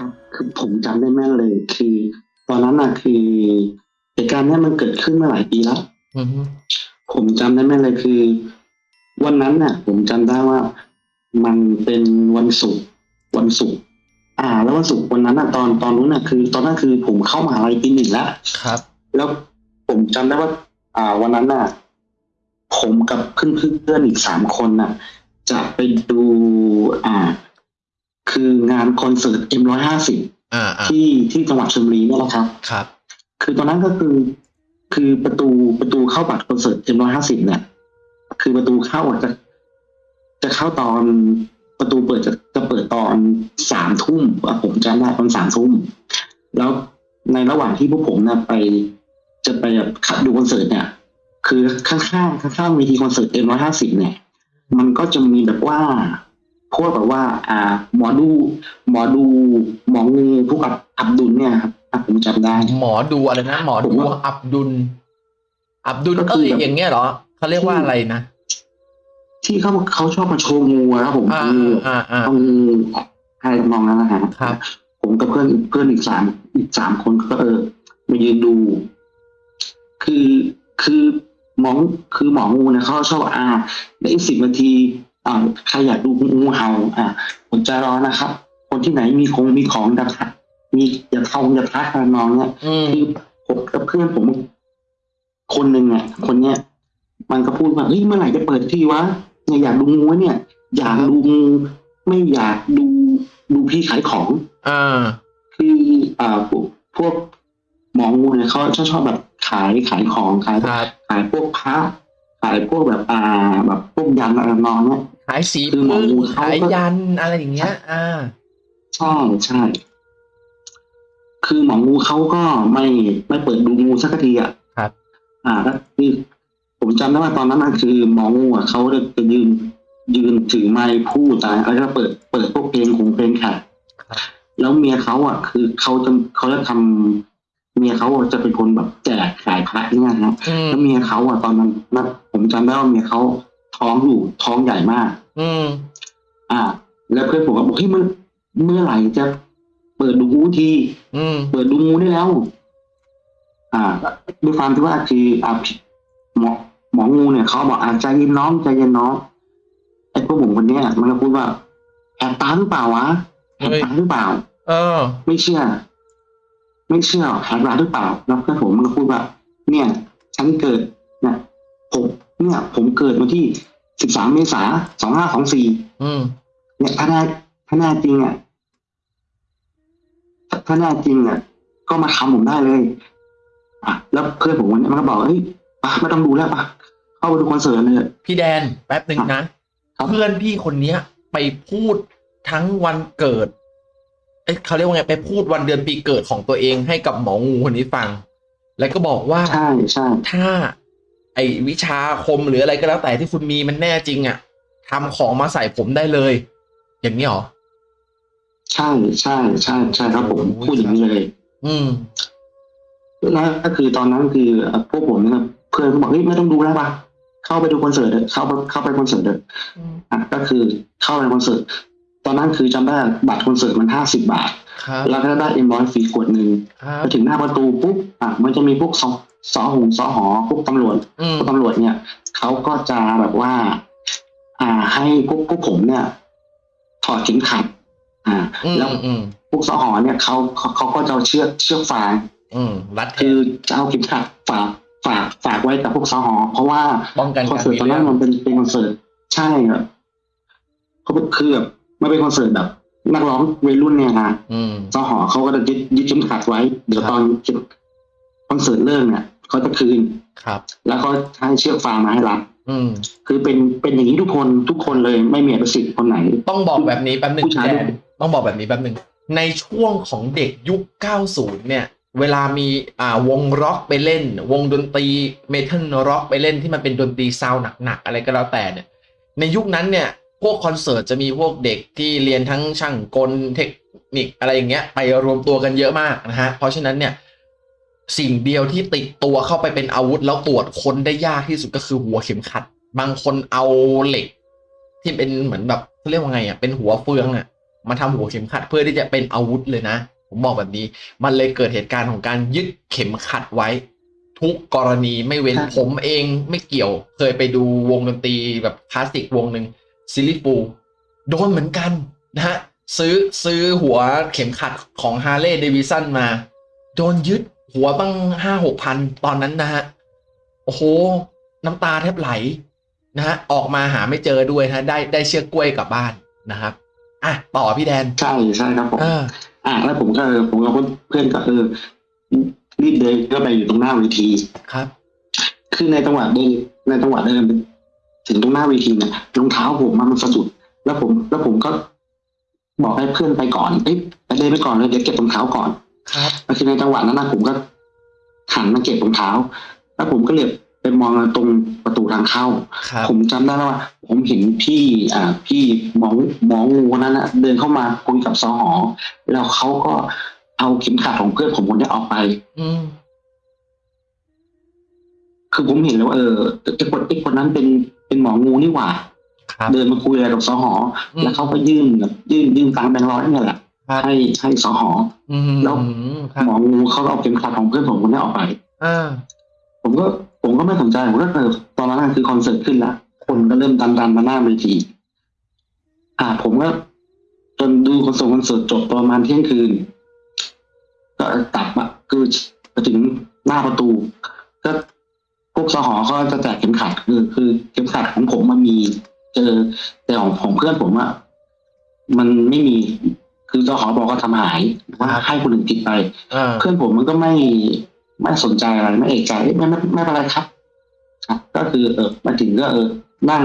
ครับ คือผมจำได้แม่นเลย คือ ตอนนั้นน่ะคือเหตุการณ์เนี้ยมันเกิดขึ้นมาหลายปีแล้วอือฮึผมจำได้แม่นเลยคือ วันนั้นน่ะ ผมจำได้ว่ามันเป็นวันศุกร์วันศุกร์อ่า แล้ววันศุกร์วันนั้นน่ะตอนตอนนู้นน่ะคือ ตอนนั้นคือผมเข้ามหาลัยปีหนึ่งแล้วครับ แล้วผมจำได้ว่า อ่า วันนั้นน่ะ ผมกับเพื่อนเพื่อนๆอีกสามคนน่ะ จะไปดู อ่า คืองานคอนเสิร์ต M150 อ่าอ่าที่ที่จังหวัดชลบุรีนี่แหละครับ ครับ คือตอนนั้นก็คือ คือประตูประตูเข้าบัตรคอนเสิร์ต M150 เนี่ยคือประตูเข้าอะจะจะเข้าตอนประตูเปิดจะจะเปิดตอนสามทุ่มอะผมจำได้ตอนสามทุ่มแล้วในระหว่างที่พวกผมเนี่ยไป จะไปแบบดูคอนเสิร์ตเนี่ย คือข้างๆข้างๆเวทีคอนเสิร์ต M150 เนี่ย มันก็จะมีแบบว่า พวกแบบว่าอ่า หมอดู หมอดูหมองูพวกอับอับดุลเนี่ยครับอะผมจำได้ หมอดูอะไรนะหมอดูผมว่าอับดุล อับดุลก็คือเอ้ยแบบอย่างเงี้ยเหรอเขาเรียกว่าอะไรนะที่เขาเขาชอบมาโชว์งูอะครับผมอ่างูอ่าอ่าเอางูอะไรทำนองนั้นนะฮะครับ ผมกับเพื่อนเพื่อนอีกสามอีกสามคนก็เออมายืนดู คือคือหมอคือหมองูเนี่ยเขาชอบอ่าในอีกสิบนาที อ่าใครอยากดูงูเห่าอ่าผมจะรอนะครับ คนที่ไหนมีคงมีของจะทักมีอย่าเข้าอย่าทักกันน้องเนี่ยอืมคือผมกับเพื่อนผม คนหนึ่งอะคนเนี้ยมันก็พูดว่าเฮ้ยเมื่อไหร่จะเปิดที่วะเนี่ยอยากดูงูเนี่ย อยากดูงูไม่อยากดูดูพี่ขายของอ่าคืออ่าพวกพวกหมองูเนี่ยเขาชอบชอบแบบขายขายของขายครับขายพวกพระ ขายพวกแบบอ่าแบบพวกยันอะไรทำนองเนี่ยขายสีคือหมอพึ่งงูเขาก็ขายยันอะไรอย่างเงี้ย อ่าใช่ใช่ คือหมองูเขาก็ไม่ไม่เปิดดูงูสักทีอะครับ อ่าก็คือผมจำได้ว่าตอนนั้นน่ะคือหมองูอะเขาจะยืนยืนถือไมค์พูดอะแล้วก็เปิดเปิดพวกเพลงของเพลงค่ะครับแล้วเมียเขาอะ คือเขาจะเขาจะทำ เมียเขาอะจะเป็นคนแบบแจกขายพระเนี่ยนะอืมแล้วเมียเขาอะตอนนั้นนะผมจำได้ว่าเมียเขาท้องอยู่ท้องใหญ่มาก อืม อ่า แล้วเพื่อนผมก็บอกเฮ้ยมันเมื่อไหร่จะเปิดดูงูทีอืมเปิดดูงูได้แล้ว อ่าด้วยความที่ว่าคืออ่าหมอหมองูเนี่ยเขาบอกอาใจเย็นน้องใจเย็นน้องไอ้พวกผมคนเนี้ยมันก็พูดว่าแอบตาหรือเปล่าวะแอบตาหรือเปล่า เออ ไม่เชื่อ ไม่เชื่อแอบตาหรือเปล่า แล้วเพื่อนผมมันก็พูดว่า เนี่ย ฉันเกิดนะผมเนี่ย ผมเกิดวันที่สิบสามเมษาสองห้าสองสี่อืมเนี่ยถ้าแน่ถ้าแน่จริงอะถ้าถ้าแน่จริงอะก็มาทำผมได้เลยอะแล้วเพื่อนผมวันนี้มันก็บอกเฮ้ยปะไม่ต้องดูแล้วปะเข้าไปดูคอนเสิร์ตเลยพี่แดนแป๊บหนึ่งนะครับเพื่อนพี่คนเนี้ย ไปพูดทั้งวันเกิด เอ๊ะเขาเรียกว่าไงไปพูดวันเดือนปีเกิดของตัวเองให้กับหมองูคนนี้ฟัง แล้วก็บอกว่าใช่ใช่ถ้า ไอวิชาคมหรืออะไรก็แล้วแต่ที่คุณมีมันแน่จริงอะ่ะทำของมาใส่ผมได้เลย อย่างนี้เหรอใช่ใช่ใช่ใช่ครับผมโอ้ยพูดอย่างนี้เลย อืมแล้วก็คือตอนนั้นคือเอ่อพวกผมเนี่ยเพื่อนก็บอกเฮ้ยไม่ต้องดูแล้วปะเข้าไปดูคอนเสิร์ตเถอะเข้าไปเข้าไปคอนเสิร์ตเถอะอะก็คือเข้าไปคอนเสิร์ต ตอนนั้นคือจำได้บัตรคอนเสิร์ตมันห้าสิบบาทครับแล้วก็ได้เอ็มร้อยฟรีขวดหนึ่งครับไปถึงหน้าประตูปุ๊บอะมันจะมีพวกสอสอหงสอหอพวกตำรวจอืมพวกตำรวจเนี่ยเขาก็จะแบบว่า อ่าให้พวกพวกผมเนี่ยถอดเข็มขัด อ่าอืมแล้วอืมพวกสอหอเนี่ยเขาเขาเขาก็จะเอาเชือกเชือกฟางอืมรัดแขคือนจะเอาเข็มขัดฝากฝากฝากไว้กับพวกสอหอ เพราะว่าป้องกันคอนการเสิร์ตมีตอนเรื่นั้อนงมันเป็นเป็นคอนเสิร์ตใช่ครับเขาคือแบบ ไม่เป็นคอนเสิร์ตแบบ นักร้องวัยรุ่นเนี่ยนะอืมสหอเขาก็จะยึดยึดเข็มขัดไว้ เดี๋ยวครับตอนคอนเสิร์ตเริ่มเนี่ยเขาจะคืนครับ แล้วเขาให้เชือกฟางมาให้รับอืมคือเป็นเป็นอย่างนี้ทุกคนทุกคนเลยไม่มีอภิสิทธิ์คนไหน ต้องบอกแบบนี้แป๊บหนึ่งผู้ชายแดนต้องบอกแบบนี้แป๊บหนึ่งในช่วงของเด็กยุค 90 เนี่ย เวลามีอ่าวงร็อกไปเล่น วงดนตรี metal rock ไปเล่นที่มันเป็นดนตรี sound หนักๆอะไรก็แล้วแต่เนี่ย ในยุคนั้นเนี่ย พวกคอนเสิร์ตจะมีพวกเด็กที่เรียนทั้งช่างกลเทคนิคอะไรอย่างเงี้ยไปรวมตัวกันเยอะมากนะฮะเพราะฉะนั้นเนี่ยสิ่งเดียวที่ติดตัวเข้าไปเป็นอาวุธแล้วตรวจค้นได้ยากที่สุดก็คือหัวเข็มขัด บางคนเอาเหล็ก ที่เป็นเหมือนแบบเขาเรียกว่าไงอะเป็นหัวเฟืองอะมาทำหัวเข็มขัดเพื่อที่จะเป็นอาวุธเลยนะ ผมบอกแบบนี้ มันเลยเกิดเหตุการณ์ของการยึดเข็มขัดไว้ ทุกกรณีไม่เว้นผมเองไม่เกี่ยว เคยไปดูวงดนตรีแบบคลาสสิกวงหนึ่ง Silly Fools โดนเหมือนกันนะฮะซื้อซื้อหัวเข็มขัดของ Harley-Davidson มา โดนยึดหัวตั้งห้าหกพันตอนนั้นนะฮะ โอ้โห น้ำตาแทบไหลนะฮะออกมาหาไม่เจอด้วยนะได้ได้เชือกกล้วยกลับบ้านนะครับอะต่อพี่แดน ใช่ใช่ครับผมเอออะแล้วผมก็เออผมกับเพื่อนก็เออรีบเดินก็ไปอยู่ตรงหน้าเวทีครับ คือในจังหวะเดินในจังหวะเดินไป ถึงตรงหน้าเวทีเนี่ยรองเท้าผมมันสะดุด แล้วผม แล้วผมก็บอกให้เพื่อนไปก่อนเอ้ยไปเดินไปก่อนเลยเดี๋ยวเก็บรองเท้าก่อน ครับแล้วคือในจังหวะนั้นนะผมก็หันมาเก็บรองเท้า แล้วผมก็เหลือบไปมองตรงประตูทางเข้า ครับผมจำได้แล้วว่า ผมเห็นพี่อ่าพี่หมอหมองูคนนั้นนะเดินเข้ามาคุยกับสหอ แล้วเขาก็เอาเข็มขัดของเพื่อนผมคนนี้ออกไป อืมคือผมเห็นแล้วว่าเออไอ้คนไอ้คนนั้นเป็น เป็นหมองูนี่หว่าครับเดินมาคุยอะไรกับสหออืมแล้วเขาก็ยื่นแบบยื่นยื่นตังค์แบงค์ร้อยนี่แหละครับให้ให้สหออืมแล้วครับหมองูเขาก็เอาเข็มขัดของเพื่อนผมคนนี้ออกไปอ่าผมก็ผมก็ไม่สนใจผมก็เออตอนนั้นนะคือคอนเสิร์ตขึ้นละคนก็เริ่มดันดันมาหน้าเวทีอ่า ผมก็จนดูคอนเสิร์ตคอนเสิร์ตจบประมาณเที่ยงคืน ก็กลับมาคือไปถึงหน้าประตู ก็พ วกสหอเขาจะแจกเข็มขัดคือคือเข็มขัดของผมมันมี เจอแต่ของของเพื่อนผมอะมันไม่มี คือสหอบอกว่าทำหายว่าให้คนอื่นติดไปอ่าเพื่อนผมมันก็ไม่ไม่สนใจอะไรไม่เอกใจเอ๊ะไม่ไม่ไม่เป็นไรครับครับ ก็คือ เออมาถึงก็เออ นั่ง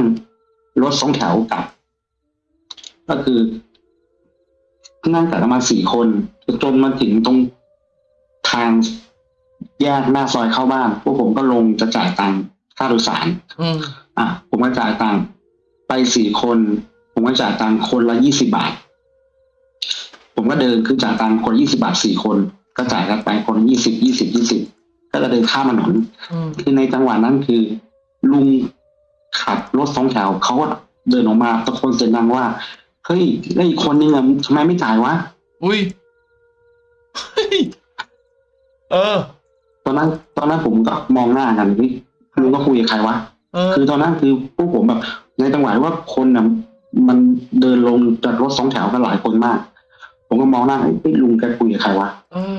รถสองแถวกลับ ก็คือนั่งกันประมาณสี่คนจนมาถึงตรงทาง แยกหน้าซอยเข้าบ้านพวกผมก็ลงจะจ่ายตังค์ค่าโดยสารอืมอะผมก็จ่ายตังค์ไปสี่คน ผมก็จ่ายตังค์คนละยี่สิบาท ผมก็เดินคือจ่ายตังค์คนยี่สิบาทสี่คน ก็จ่ายกันไปคนยี่สิบยี่สิบยี่สิบก็จะเดินข้ามถนนอืมคือในจังหวะนั้นคือ ลุงขับรถสองแถวเขาก็เดินออกมาตะโกนเสียงดังว่าเฮ้ยแล้วอีกคนนึงอะทำไมไม่จ่ายวะ อุ้ยเฮ้ยเออ ตอนนั้น ตอนนั้นผมก็มองหน้ากันเฮ้ยลุงก็คุยกับใครวะเออคือตอนนั้นคือพวกผมแบบ ในจังหวะว่าคนน่ะมันเดินลงจากรถสองแถวกันหลายคนมาก ผมก็มองหน้าเฮ้ยลุงแกคุยกับใครวะเออ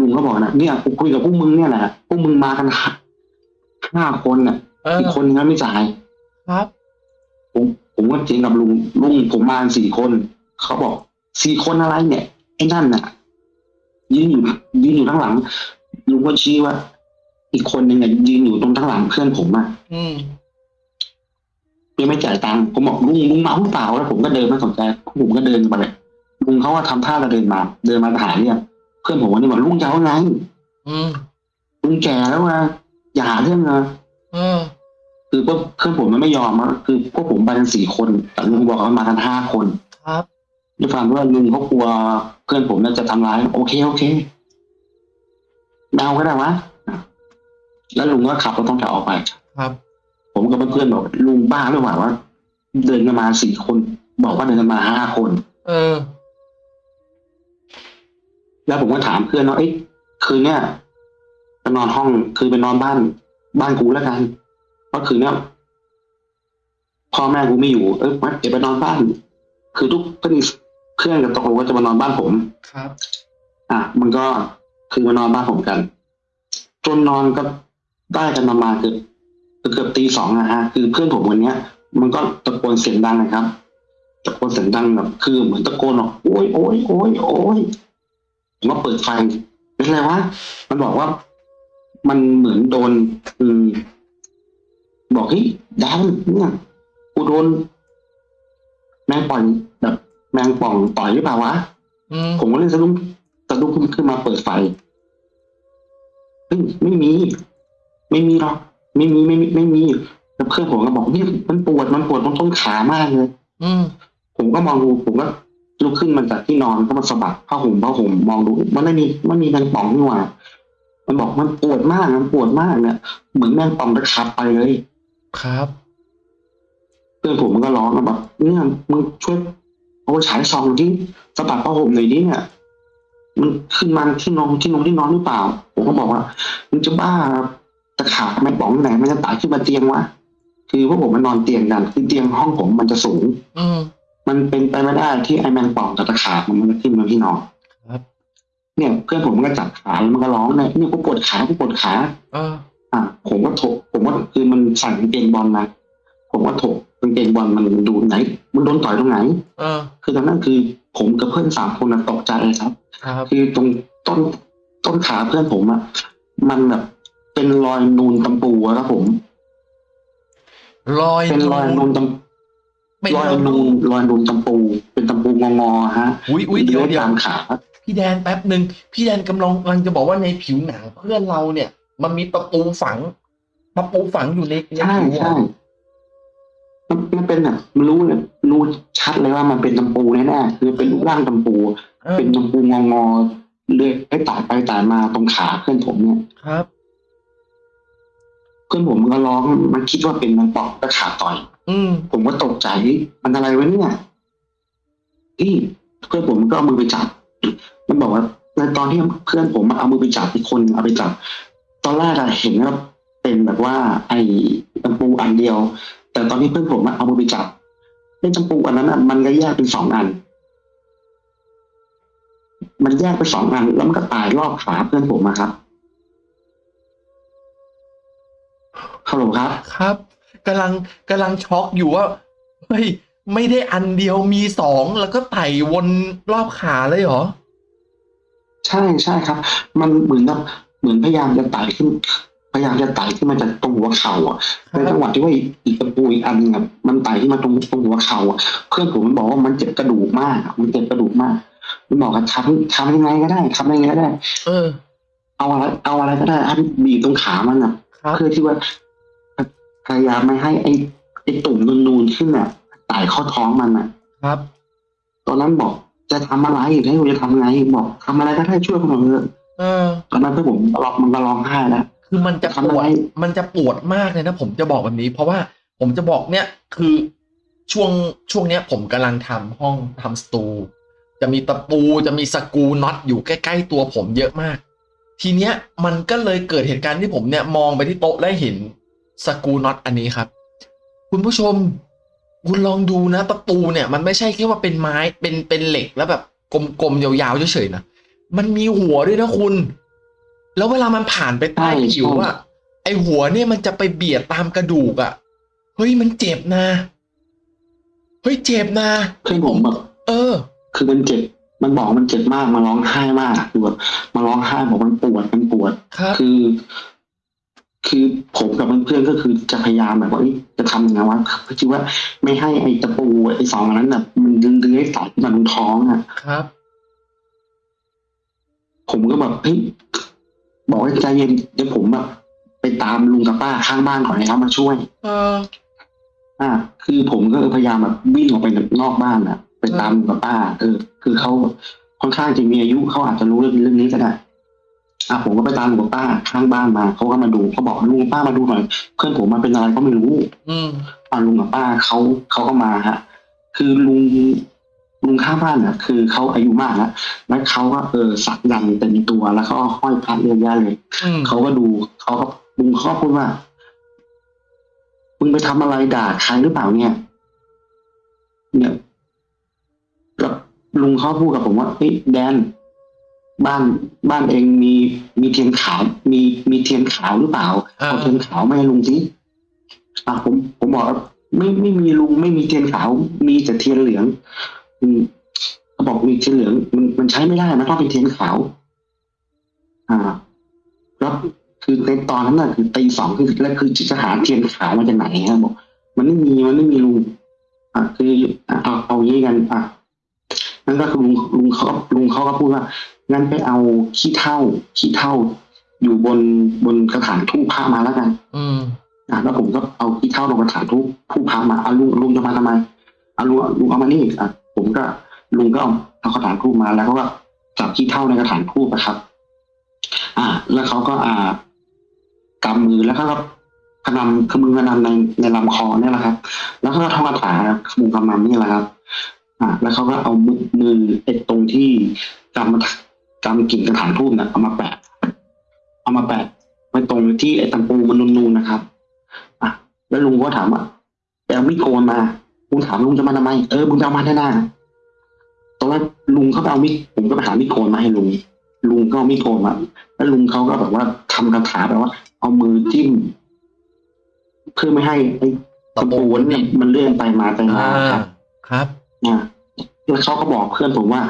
ลุงก็บอกนะเนี่ยกูคุยกับพวกมึงเนี่ยแหละพวกมึงมากันห้าห้าคนน่ะเอออีกคนนึงไม่จ่ายครับผมผมก็เจงกับลุงลุงผมมากันสี่คน เขาบอกสี่คนอะไรเนี่ยไอ้นั่นน่ะยืนอยู่ยืนอยู่ข้างหลัง ลุงก็ชี้ว่า อีกคนหนึ่งอะยืนอยู่ตรงข้างหลังเพื่อนผมอะอืมยังไม่จ่ายตังค์ผมบอกลุงลุงเมาหรือเปล่าแล้วผมก็เดินไม่สนใจผมก็เดินไปเลยลุงเขาว่าทำท่าจะเดินมา เดินมาหาเนี่ยเพื่อนผมวันนี้บอกลุงจะเอาไงอืมลุงแก่แล้วนะอย่าหาเรื่องนะเออคือพวกเพื่อนผมมันไม่ยอมอะคือพวกผมไปกันสี่คนแต่ลุงบอกว่ามากันห้าคน ครับด้วยความว่าลุงเขากลัวเพื่อนผมน่าจะทำร้าย โอเคโอเคไม่ เอาก็ได้วะแล้วลุงก็ขับรถต้องแถวออกไปครับ ผมกับเพื่อนๆบอกลุงบ้าหรือเปล่าวะเดินกันมาสี่คน บอกว่าเดินกันมาห้าคน เออ แล้วผมก็ถามเพื่อนว่าเอ้ยคืนเนี้ยไปนอนห้องคือไปนอนบ้าน บ้านกูแล้วกันเพราะคืนเนี้ยพ่อแม่กูไม่อยู่เอ้ยเดี๋ยวไปนอนบ้าน คือทุกก็มีเพื่อนกับตกลงว่าจะมานอนบ้านผมครับ อะมันก็ คือมานอนบ้านผมกัน จนนอนก็ได้กันประมาณเกือบเกือบตีสองนะฮะ คือเพื่อนผมคนเนี้ย มันก็ตะโกนเสียงดังนะครับ ตะโกนเสียงดังแบบคือเหมือนตะโกนบอกโอ้ยโอ้ยโอ้ยโอ้ยผมก็เปิดไฟเป็นไรวะ มันบอกว่า มันเหมือนโดนอืมบอกเฮ้ยแดนเนี่ยกูโดนแมงป่องแบบแมงป่องต่อยหรือเปล่าวะอืมผมก็เลยสะดุ้งสะดุ้งขึ้นมาเปิดไฟเฮ้ยไม่มี ไม่มีหรอกไม่มีไม่มีไม่มีแล้วเพื่อนผมก็บอกนี่มันปวดมันปวดตรงต้นขามากเลย อืมผมก็มองดูผมก็ลุกขึ้นมาจากที่นอนก็มาสะบัดผ้าห่มผ้าห่มมองดูมันไม่มีมันมีแมงป่องนี่หว่ามันบอกมันปวดมากมันปวดมากเนี่ยเหมือนแมงป่องจะขับไปเลย ครับเพื่อนผมมันก็ร้องแบบเนี่ยมึงช่วยเอาฉายส่องที่สะบัดผ้าห่มหน่อยดิเนี่ย มันขึ้นมาที่นอนที่นอนที่นอนหรือเปล่า ผมก็บอกว่ามึงจะบ้าตะขาบไม่ป๋องไหนมันจะไต่ขึ้นมาเตียงวะคือพวกผมมันนอนเตียงกันคือเตียงห้องผมมันจะสูง อืมมันเป็นไปไม่ได้ที่ไอแมงป่องกับตะขาบมันจะขึ้นมาที่นอนครับ เนี่ย เพื่อนผมมันก็จับขาแล้วมันก็ร้องเนี่ยเนี่ยกูปวดขากูปวดขาเอออะผมก็ถก ผมว่าคือมันใส่กางเกงบอลนะผมว่าถกกางเกงบอลมันดูไหน มันโดนต่อยตรงไหนเออคือตอนนั้นคือ ผมกับเพื่อนสามคนน่ะตกใจเลยครับ ครับคือตรงต้นต้นขาเพื่อนผมอะมันแบบเป็นรอยนูนตำปูอะครับผม รอยเป็นรอยนูนตำเป็นรอยนูนรอยนูนตำปู เป็นตำปูงองอๆฮะอุ้ยอุ้ยเดี๋ยวเดี๋ยวตามขาพี่แดนแป๊บหนึ่งพี่แดนกำลังกำลังจะบอกว่าในผิวหนังเพื่อนเราเนี่ย มันมีตะปูฝังตะปูฝังอยู่ในในใช่ผิวใช่อะ มันมันเป็นแบบมันรู้เลยรู้ชัดเลยว่ามันเป็นตำปูแน่ๆคือเป็นรูปร่างตำปูเออเป็นตำปูงองอๆเลื่อยให้ตายไปตายมาตรงขาเพื่อนผมเนี่ยครับเพื่อนผมมันก็ร้องมันคิดว่าเป็นมันปอกตะขาบต่อย อืมผมก็ตกใจเฮ้ยมันอะไรวะเนี่ยนี่เพื่อนผมก็เอามือไปจับ มันบอกว่าในตอนที่เพื่อนผมเอามือไปจับอีกคนเอาไปจับ ตอนแรกอะเห็นว่าเป็นแบบว่า ไอ้ตำปูอันเดียว แต่ตอนที่เพื่อนผมอะเอามือไปจับไอ้ตำปูอันนั้นอะมันก็แยกเป็นสองอัน มันแยกเป็นสองอัน แล้วมันก็ตายรอบขาเพื่อนผมอะครับฮัลโหลครับ ครับกำลังกำลังช็อกอยู่ว่าเฮ้ยไม่ได้อันเดียวมีสองแล้วก็ไต่วนรอบขาเลยเหรอ ใช่ใช่ครับ มันเหมือนกับเหมือนพยายามจะไต่ขึ้นพ ยายามจะไต่ขึ้นมาจากตรงหัวเข่าอะครัในบจังหวะที่ว่าอีกอีกตะปูอีกอันหนึงอะมันไต่ขึ้นมาตรงตรงหัวเข่าอะเพื่อนผมมันบอกว่ามันเจ็บกระดูกมากอะมันเจ็บกระดูกมากมันบอกว่าทำทำยังไงก็ได้ทำยังไงก็ได้ เออ เอาอะไรเอาอะไรก็ได้ให้บีบตรงขามันอะครับเพื่อที่ว่าพยายามไม่ให้ไอ้ไอ้ตุ่มนูนๆขึ้นอะไต่เข้าท้องมันอะ ครับ ตอนนั้นบอกจะทำอะไรให้ผมจะทำไงบอกทำอะไรก็ได้ช่วยผมหน่อยเถอะเออตอนนั้นเพื่อนผมร้องมันก็ร้องไห้แล้ว คือมันจะปทำอะวดไรมันจะปวดมากเลยนะผมจะบอกแบบนี้ เพราะว่าผมจะบอกเนี่ยคือช่วงช่วงเนี้ยผมกำลังทำห้องทำสตู จะมีตะปูจะมีสกรูน็อตอยู่ใกล้ ๆ ตัวผมเยอะมาก ทีเนี้ยมันก็เลยเกิดเหตุการณ์ที่ผมเนี่ยมองไปที่โต๊ะและเห็นสกรูน็อตอันนี้ครับ คุณผู้ชมคุณลองดูนะตะปูเนี่ยมันไม่ใช่แค่ว่าเป็นไม้เป็นเป็นเหล็กแล้วแบบกลมๆยาวๆเฉยๆนะมันมีหัวด้วยนะคุณ แล้วเวลามันผ่านไปใต้ใช่ผิวอะไอหัวเนี่ยมันจะไปเบียดตามกระดูกอะเฮ้ยมันเจ็บนะ เฮ้ยเจ็บนะเพื่อนผมแบบเออ คือมันเจ็บ มันบอกมันเจ็บมาก มันร้องไห้มากคือแบบมันร้องไห้บอกมันปวด มันปวดครับคือ คือผมกับเพื่อนๆก็คือจะพยายามแบบว่าเอ้ยจะทำยังไงวะเพื่อที่ว่าไม่ให้ไอ้ตะปูไอ้สองอันนั้นน่ะมันเลื้อยๆไต่ขึ้นมาตรงท้องอะ ครับ ผมก็แบบเฮ้ย บอกให้ใจเย็นเดี๋ยวผมแบบไปตามลุงกับป้าข้างบ้านก่อนนะครับมาช่วย เออ อ่า คือผมก็พยายามแบบวิ่งออกไปนอกบ้านอะไปตามลุงกับป้า เออ คือเขาค่อนข้างจะมีอายุเขาอาจจะรู้เรื่องเรื่องนี้ก็ได้อะผมก็ไปตามลุงกับป้าข้างบ้านมาเขาก็มาดูเขาบอกลุงกับป้ามาดูหน่อยเพื่อนผมมาเป็นอะไรก็ไม่รู้ อืมอ่าลุงกับป้าเขาเขาก็มาฮะ คือลุง ลุงข้างบ้านอะคือเขาอายุมากแล้วแล้วเขาก็เออสักยันต์เต็มตัวแล้วเขาก็ห้อยพระเยอะแยะเลยอืมเขาก็ดูเขาก็ลุงเขาก็พูดว่ามึงไปทำอะไรด่าใครหรือเปล่าเนี่ย เนี่ยกับลุงเขาพูดกับผมว่าเฮ้ยแดน บ้านบ้านเองมีมีเทียนขาวมีมีเทียนขาวหรือเปล่าอ่าเอาเทียนขาวมาให้ลุงสิอะผมผมบอกว่าไม่ไม่มีลุงไม่มีเทียนขาว มีแต่เทียนเหลือง อืมเขาบอกมีเทียนเหลืองมันมันใช้ไม่ได้นะต้องเป็นเทียนขาว อ่าแล้วคือในตอนนั้นน่ะคือตีสองคือแล้วคือจะหาเทียนขาวมาจากไหนฮะบอก มันไม่มีมันไม่มีลุงอะคืออะเอาเอาอย่างนี้กันอะนั่นก็คือลุงลุงเขาลุงเขาก็พูดว่างั้นไปเอาขี้เท่าขี้เท่า อยู่บนบนกระถางทูบพระมาแล้วกัน อืมอะแล้วผมก็เอาขี้เท่าลงกระถางทูบทูบพระมาเอาลุงลุงจะมาทำไมเอาลุงลุงเอามานี่อะ ผมก็ลุงก็เอาเอากระถางทูบมา แล้วเขาก็จับขี้เท่าในกระถางทูบนะครับ อ่า แล้วเขาก็อ่ากำมือแล้วก็กระนำขมือกระนำในในลำคอเนี่ยแหละครับ แล้วก็ท่องคาถาขมุงกำนำนี่แหละครับ อ่า แล้วเขาก็เอามือมือไอ้ตรงที่กำมากำกิ่งกระถางทูบเนี่ยเอามาแปะ เอามาแปะไว้ตรงที่ไอ้ตำปูมันนูนๆนะครับ อะแล้วลุงก็ถามว่าไปเอามีดโกนมา ลุงถามลุงจะมาทำไมเออมึงจะเอามาแน่ๆตอนแรกลุงเขาไปเอามีดผมก็ไปหามีดโกนมาให้ลุงลุงก็เอามีดโกนมาแล้วลุงเขาก็แบบว่าทำคาถาแบบว่า เอามือจิ้มเพื่อไม่ให้ไอ้ตะปูเนี่ยมันเลื่อนไปมาไปมาอ่าครับ ครับอ่าแล้วเขาก็บอกเพื่อนผมว่า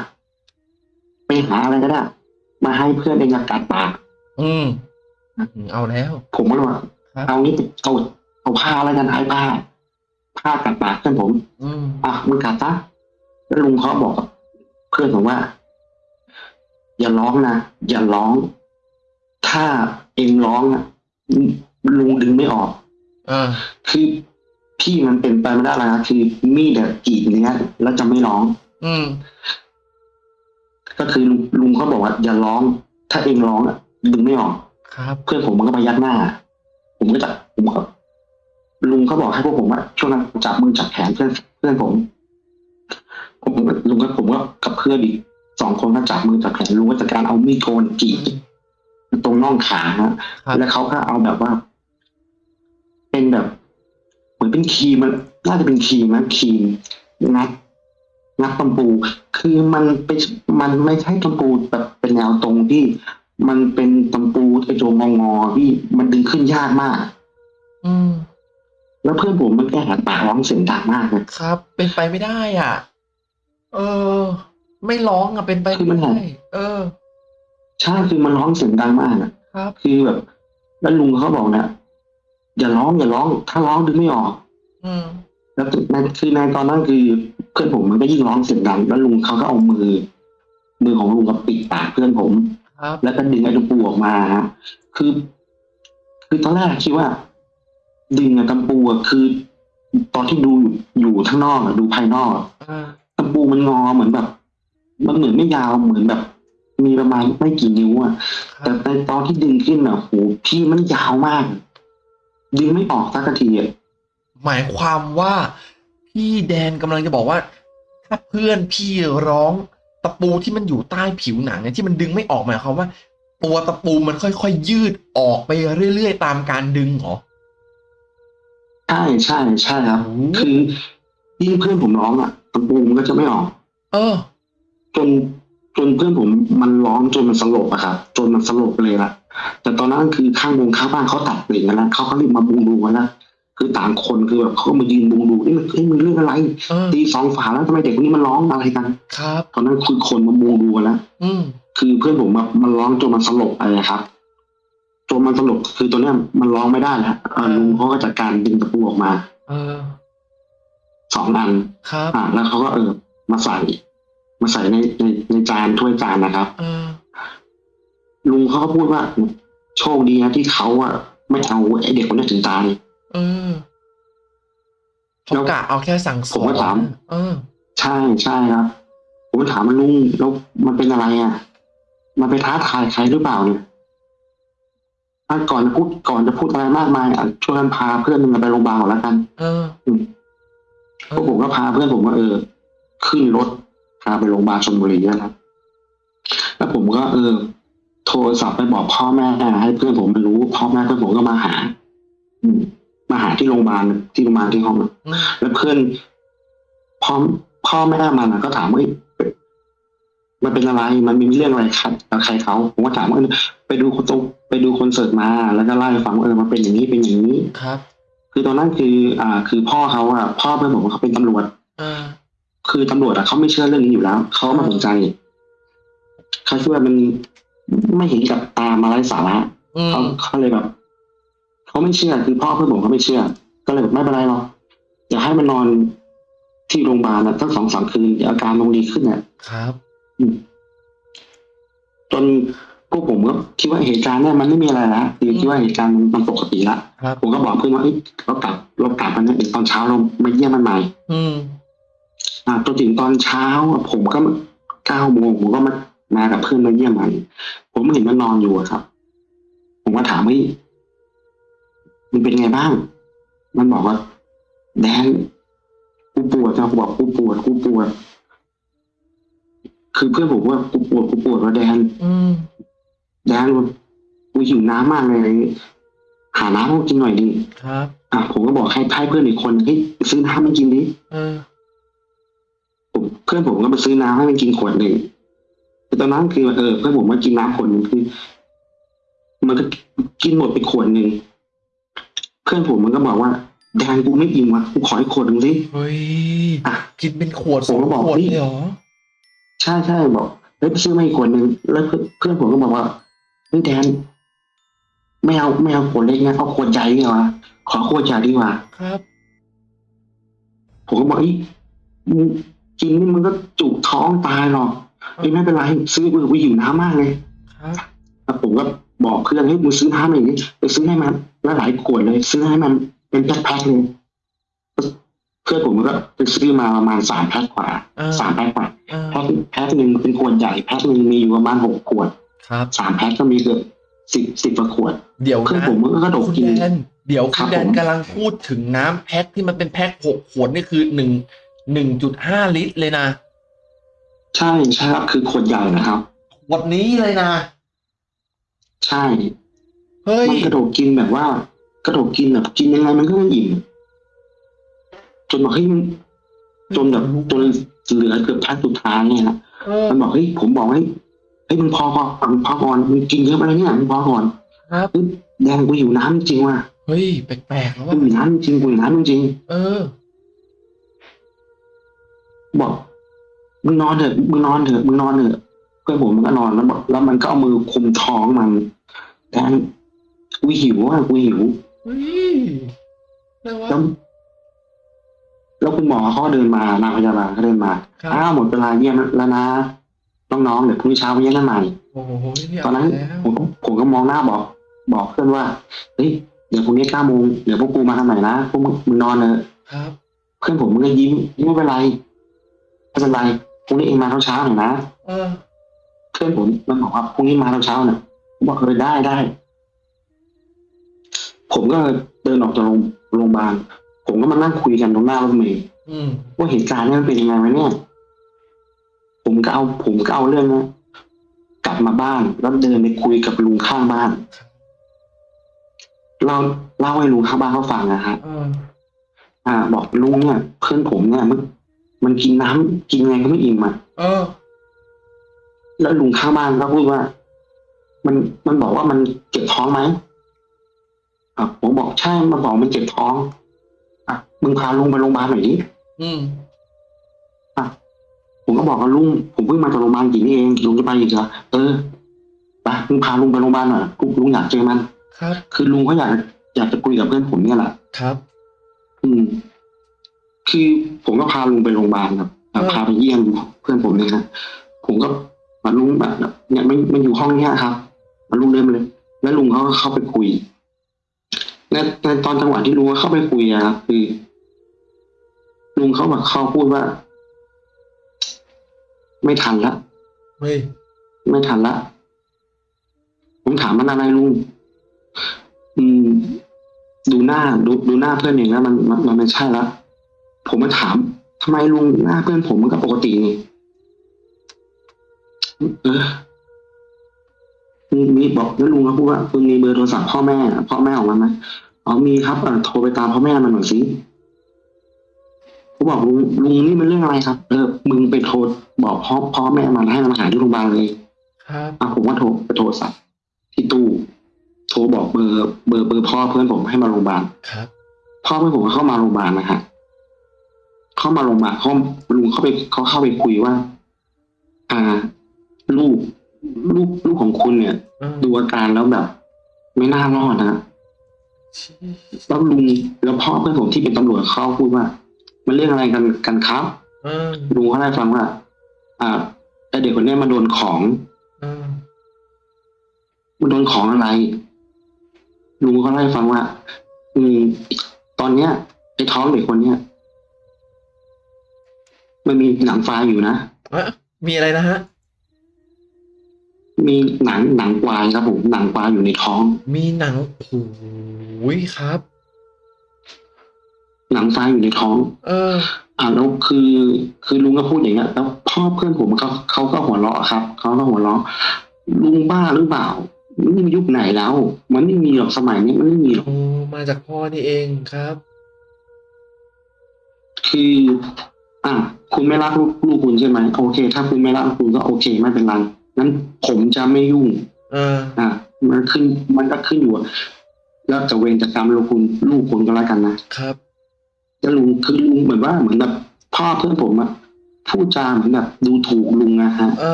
ไปหาอะไรก็ได้ มาให้เพื่อนเองอะกัดปากอืมเอาแล้ว ผมก็เลยว่าครับเอางี้เอาเอาผ้าอะไรกันไอ้ผ้า ผ้ากัดปากเพื่อนผมอืมอะมึงกัดซะแล้วลุงเขาบอกกับเพื่อนผมว่า อย่าร้องนะอย่าร้อง ถ้าเองร้องอะลุงดึงไม่ออกอ่าคือพี่มันเป็นไปไม่ได้แล้วนะคือมีดอะกรีดเนี้ยแล้วจะไม่ร้อง อืมก็คือลุงลุงเขาบอกว่า อย่าร้อง ถ้าเองร้องอะดึงไม่ออกครับ เพื่อนผมมันก็พยักหน้า ผมก็จะผมก็ ลุงเขาบอกให้พวกผมว่าช่วงนั้นจับมือจับแขนเพื่อนเพื่อนผมผมลุงก็ผมก็กับเพื่อนอีกสองคนก็จับมือจับแขนลุงก็จัดการเอามีดโกนกรีดตรงน่องขาฮะครับแล้วเขาก็เอาแบบว่า เป็นแบบ เหมือนเป็นครีมมันน่าจะเป็นครีมนะครีมงัดงัดตำปู คือมันเป็นมันไม่ใช่ตำปูแบบเป็นแนวตรงที่มันเป็นตำปูไอ้โจงงอๆพี่มันดึงขึ้นยากมาก อืม แล้วเพื่อนผมมันแก้หัดปากร้องเสียงดังมากเลยครับ เป็นไปไม่ได้อะ เออ ไม่ร้องอะเป็นไปคือมันไม่หาได้เออใช่คือมันร้องเสียงดังมากอะครับ คือแบบ แล้วลุงเขาบอกนะอย่าร้องอย่าร้อง ถ้าร้องดึงไม่ออก อืมแล้วในคือในตอนนั้นคือเพื่อนผมมันก็ยิ่งร้องเสียงดัง แล้วลุงเขาก็เอามือ มือของลุงกับปิดปากเพื่อนผมครับแล้วก็ดึงไอ้ตะปูออกมาฮะคือ คือตอนแรกคิดว่า ดึงไอ้ตะปูอะคือ ตอนที่ดูอยู่อยู่ข้างนอกอะดูภายนอกอะอ่าตะปูมันงอเหมือนแบบ มันเหมือนไม่ยาวเหมือนแบบ มีประมาณไม่กี่นิ้วอะคแต่รับในตอนที่ดึงขึ้นอะโหพี่มันยาวมาก ดึงไม่ออกสักทีอะหมายความว่าพี่แดนกำลังจะบอกว่า ถ้าเพื่อนพี่ร้องตะปูที่มันอยู่ใต้ผิวหนังเนี่ยที่มันดึงไม่ออกหมายความว่า ตัวตะปูมันค่อยๆยืดออกไปเรื่อยๆตามการดึงเหรอ ใช่ใช่ใช่ครับโอ้คือยิ่งเพื่อนผมร้องอะตะปูมันก็จะไม่ออก เออ จนจนเพื่อนผมมันร้องจนมันสลบอะครับจนมันสลบเลยละแต่ตอนนั้นคือข้างวงข้างบ้านเขาตัดเปลี่ยนกันแล้วเขาก็รีบมาบุงดูกันแล้วคือต่างคนคือแบบเขาก็มายืนบุงดูนี่มันเอ้ยมันเรื่องอะไรเออตีสองฝาแล้วทำไมเด็กคนนี้มันร้องอะไรกัน ครับ ตอนนั้นคือคนมาบุงดูกันแล้วอืมคือเพื่อนผมแบบมันร้องจนมันสลบไปอะครับ จนมันสลบคือตัวเนี้ยมันร้องไม่ได้แล้วเอ่อลุงเขาก็จัดการดึงตะปูออกมาเออสองอันครับอ่าแล้วเขาก็เออ มาใส่ มาใส่ในในในจานถ้วยจานนะครับเออลุงเขาก็พูดว่า โชคดีนะที่เขาอะไม่เอาไอ้เด็กคนนี้ถึงตายเออเขากะเอาแค่สั่งสผมอนก็ถามเออ ใช่ใช่ครับ ผมก็ถามมันลุงแล้วมันเป็นอะไรอะมันไปท้าทายใครหรือเปล่าเนี่ย อะก่อนจะพูดก่อนจะพูดอะไรมากมายอะช่วยกันพาเพื่อนมึงไปโรงพยาบาลก่อนแล้วกัน เอออืมพวกผมก็พาเพื่อนผมว่าเออ ขึ้นรถพาไปโรงพยาบาลชลบุรีนะครับ แล้วผมก็เออ โทรศัพท์ไปบอกพ่อแม่ให้เพื่อนผมไปรู้พ่อแม่เพื่อนผมก็มาหา อืมมาหาที่โรงพยาบาลที่โรงพยาบาลที่ห้องอืมแล้วเพื่อนพ่อพ่อแม่มันอะก็ถามว่าเอ้ย มันเป็นอะไร มันมีเรื่องอะไรครับกับใครเขาผมก็ถามว่าเออไปดูคนตรงไปดูคอนเสิร์ตมา แล้วก็เล่าให้ฟังว่าเออมันเป็นอย่างนี้เป็นอย่างนี้ครับ คือตอนนั้นคือ อ่า คือพ่อเขาอะพ่อเพื่อนผมเขาเป็นตำรวจเออคือตำรวจอะเขาไม่เชื่อเรื่องนี้อยู่แล้วเขาไม่สนใจเขาคิดว่ามันไม่เห็นกับตามาไร้สาระอืมเขาเขาเลยแบบเขาไม่เชื่อคือพ่อเพื่อนผมเขาไม่เชื่อ ก็เลยแบบไม่เป็นไรหรอกอยากให้มันนอนที่โรงพยาบาลนะตั้งสองสามคืนเดี๋ยวอาการมันดีขึ้นเนี่ยครับอืม จนพวกผมก็คิดว่าเหตุการณ์เนี่ยมันไม่มีอะไรละคือคิดว่าเหตุการณ์มันมันปกติละครับผมก็บอกเพื่อนว่าเอ้ยเรากลับเรากลับมันนะเดี๋ยวตอนเช้าเรามาเยี่ยมมันใหม่อืมอ่าจนถึงตอนเช้าอะผมก็เก้าโมงผมก็มามากับเพื่อนมาเยี่ยมมันผมเห็นมันนอนอยู่อะครับ ผมก็ถามว่ามันเป็นไงบ้าง มันบอกว่า แดนกูปวดนะกูบอกกูปวดกูปวด คือเพื่อนผมว่ากูปวดกูปวดว่าแดนอืมแดนกูหิวน้ำมากเลยหาน้ำให้กูกินหน่อยดิครับ อะผมก็บอกให้ให้เพื่อนอีกคนเฮ้ยไปซื้อน้ำมากินดิเออผมเพื่อนผมก็ไปซื้อน้ำให้มันกินขวดหนึ่งแต่ตอนนั้นคือเออเพื่อนผมมากินน้ำขวดหนึ่งคือ มันก็กินหมดไปขวดหนึ่งเพื่อนผมมันก็บอกว่าแดนกูไม่อิ่มว่ะกูขออีกขวดหนึ่งสิเฮ้ยอะกินเป็นขวดผสอมงก็บอกขวดนี่เลยเหรอ ใช่ใช่บอกเฮ้ยไปซื้อมาอีกขวดหนึ่งแล้วเพื่อนเพื่อนผมก็บอกว่าเฮ้ยแดนไม่เอาไม่เอาขวดเล็กนะเอาขวดใหญ่ดีกว่าขอขวดใหญ่ดีกว่าครับ ผมก็บอกอีมึงกินนี่มันก็จุกท้องตายหรอกเฮ้ยไม่เป็นไรซื้อไปกูหิวน้ำมากเลยครับแล้วผมก็บอกเพื่อนเฮ้ยมึงซื้อน้ำหน่อยดิไปซื้อให้มันแล้วหลายขวดเลย ซื้อให้มันเป็นแพ็คๆเลย เพื่อนผมก็ไปซื้อมาประมาณสามแพ็คกว่าอ่าสามแพ็คกว่าอ่าแพ็คแพ็คหนึ่งเป็นขวดใหญ่แพ็คหนึ่งมีอยู่ประมาณหกขวดครับสามแพ็คก็มีเกือบสิบสิบกว่าขวด เดี๋ยวเพื่อนนะผมมันก็กระดกคุณกินแดนเดี๋ยวครัคุบณแดนผมกำลังพูดถึงน้ำแพ็คที่มันเป็นแพ็คหกขวดนี่คือหนึ่งหนึ่งจุดห้าลิตรเลยนะ ใช่ใช่ครับคือขวดใหญ่นะครับขวดนี้เลยนะ ใช่เฮ้ยมันกระโดดกินแบบว่ากระโดดกินแบบกินยังไงมันก็ไม่อิ่ม จนบอกเฮ้ยมันจนแบบจนเหลือเกือบท้ายสุดท้ายเนี่ยนะเออมันบอกเฮ้ยผมบอกให้เฮ้ยมึงพอก่อนมึงพอก่อนมึงกินเยอะไปแล้วเนี่ยมึงพอก่อนครับเฮ้ยแดงกูอยู่น้ำจริงว่ะเฮ้ยแปลกๆแล้วกูว่าอยู่น้ำจริงกูอยู่น้ำจริง เออ บอกมึงนอนเถอะมึงนอนเถอะมึงนอนเถอะเพื่อนผมมันก็นอนแล้วบอกแล้วมันก็เอามือคุมท้องมันแดงกูหิวอะกูหิวเฮ้ยอะไรวะแล้ว แล้วคุณหมอเขาก็เดินมานางพยาบาลก็เดินมาครับ อ้าวหมดเวลาเยี่ยมแล้วนะน้องๆเดี๋ยวพรุ่งนี้เช้าไปเยี่ยมกันใหม่ โอ้โหนี่ตอนนั้นเาแล้วผมก็ผมก็มองหน้าบอก บอกเพื่อนว่าเฮ้ยเดี๋ยวพรุ่งนี้เก้าโมงเดี๋ยวพวกกูมาทำใหม่นะพวกมึงมึงนอนเถอะครับ เพื่อนผมมันก็ยิ้มยิ้มไม่เป็นไรไม่เป็นไรพรุ่งนี้เองมาเช้าๆหน่อยนะเออ เพื่อนผมมันบอกว่าพรุ่งนี้มาเช้าๆหน่อยผมบอกเออได้ได้ ผมก็เดินออกจากโรงโรงพยาบาล ผมก็มานั่งคุยกันตรงหน้ารถเมล์อืมว่าเหตุการณ์นี้มันเป็นยังไงวะเนี่ย ผมก็เอา ผมก็เอาเรื่องนะกลับมาบ้านแล้วเดินไปคุยกับลุงข้างบ้านเราเล่าให้ลุงข้างบ้านเขาฟังนะฮะเอออ่า บอกลุงเนี่ยเพื่อนผมเนี่ยมันมันกินน้ำกินไงก็ไม่อิ่มอะเออแล้วลุงข้างบ้านก็พูดว่า มันมันบอกว่ามันเจ็บท้องไหมอะผมบอกใช่มันบอกมันเจ็บท้อง อะมึงพาลุงไปโรงพยาบาลหน่อยดิอืมผมก็บอกกับลุงผมเพิ่งมาจากโรงพยาบาลกี่นี่เองลุงจะไปอีกเหรอเออไปลุงพาลุงไปโรงพยาบาลหน่อยลุงลุงอยากเจอมัน ครับ คือลุงเขาอยากอยากจะคุยกับเพื่อนผมเนี่ยแหละครับ อืม คือผมก็พาลุงไปโรงพยาบาลครับเออพาไปเยี่ยมเพื่อนผมเนี่ยนะผมก็มาลุงแบบเนี่ยมันมันอยู่ห้องเนี้ยครับมาลุงเดินมาเลย แล้วลุงเขาก็เข้าไปคุย ในในตอนจังหวะที่ลุงเข้าไปคุยอะครับคือลุงเขาแบบเขาพูดว่า ไม่ทันละเฮ้ยไม่ทันละผมถามมันอะไรลุงอืม ดูหน้าดูดูหน้าเพื่อนเองแล้วมันมันมันไม่ใช่ละผมมาถามทำไมลุงหน้าเพื่อนผมมันก็ปกตินี่เออ มีมีบอกแล้วลุงก็พูดว่าคุณมีเบอร์โทรศัพท์พ่อแม่พ่อแม่ของมันไหมอ๋อมีครับเออโทรไปตามพ่อแม่มันหน่อยสิเขาบอกลุงลุงนี่มันเรื่องอะไรครับ เออมึงไปโทรบอกพ่อพ่อแม่มันให้มันมาหาที่โรงพยาบาลเลยครับอะผมก็โทรไปโทรศัพท์ที่ตู้โทรบอกเบอร์ เบอร์เบอร์พ่อเพื่อนผมให้มาโรงพยาบาลครับพ่อเพื่อนผมก็เข้ามาโรงพยาบาลนะฮะเข้ามาโรงพยาบาลเขาลุงเข้าไปเขาเข้าไปคุยว่า อ่า ลูก ลูกลูกของคุณเนี่ยเออดูอาการแล้วแบบ ไม่น่ารอดนะชี้แล้วลุงแล้วพ่อเพื่อนผมที่เป็นตำรวจเขาพูดว่า มันเรื่องอะไรกันกันครับเออลุงเขาได้ฟังว่า อ่าไอเด็กคนเนี้ยมาโดนของเออมันโดนของอะไรลุงเขาเล่าให้ฟังว่า อืม ตอนเนี้ยไอ้ท้องเด็กคนเนี้ยมันมีหนังฟ้าอยู่นะเอ๊ะมีอะไรนะฮะ มีหนังหนังควายครับผมหนังควายอยู่ในท้อง มีหนังโอ้ยครับ หนังฟ้าอยู่ในท้อง เออ อ่าแล้วคือ คือลุงก็พูดอย่างเงี้ยแล้วพ่อพ่อเพื่อนผมเขาเขาก็หัวเราะครับเขาก็หัวเราะลุงบ้าหรือเปล่ามันไม่มียุคไหนแล้ว มันไม่มีหรอกสมัยนี้มันไม่มีหรอกโอ้มาจากพ่อนี่เองครับ คือ อะคุณไม่รักลูกลูกคุณใช่ไหมโอเค ถ้าคุณไม่รักลูกคุณก็โอเคไม่เป็นไร งั้นผมจะไม่ยุ่ง เออ อะมันขึ้น มันก็ขึ้นอยู่แล้วจะเวรจะกรรมลูกคุณลูกคุณก็แล้วกันนะครับแล้วลุงคือลุงเหมือนว่าเหมือนแบบพ่อเพื่อนผมอะพูดจาเหมือนแบบดูถูกลุงนะฮะ เอ